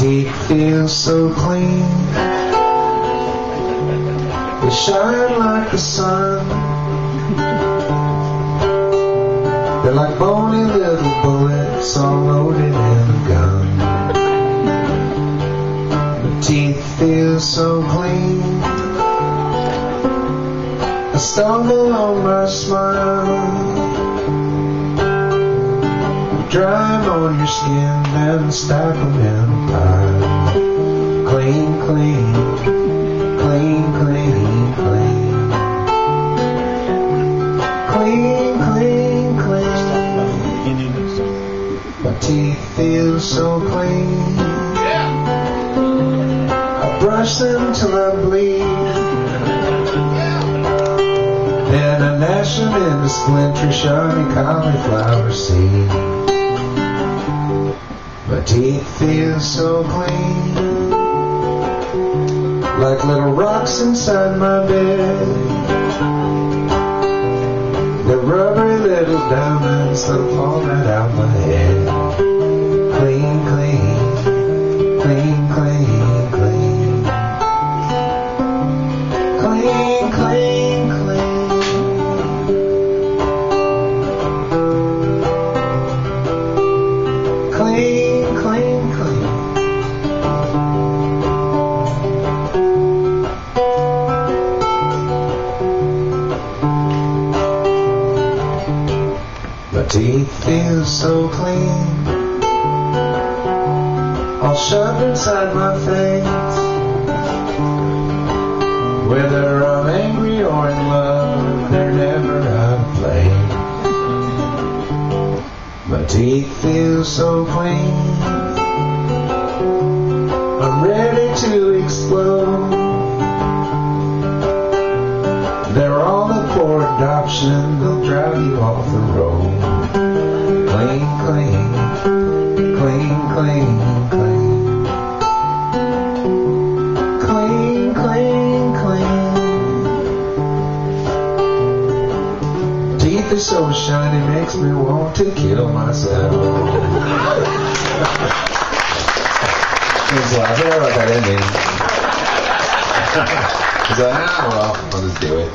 teeth feel so clean. They shine like the sun. They're like bony little bullets all loaded in a gun. The teeth feel so clean. I stumble on my smile. Dry on your skin and stack 'em in. Clean, clean, clean, clean, clean. Clean, clean. My teeth feel so clean. I brush them till I bleed. Then I gnash them into splintery, shiny cauliflower seed. My teeth feel so clean, like little rocks inside my bed. The rubbery little diamonds that fall right out my head. Clean, clean, clean, clean, clean. Clean, clean, clean. Clean, clean, clean. Teeth feel so clean. All shoved inside my face. Whether I'm angry or in love, they're never out of place. My teeth feel so clean. I'm ready to explode. Adoption. They'll drive you off the road. Clean, clean, clean, clean, clean. Clean, clean, clean. Teeth are so shiny, makes me want to kill myself. Lot. I forgot about that ending. He's like, ah, well, I'll just do it.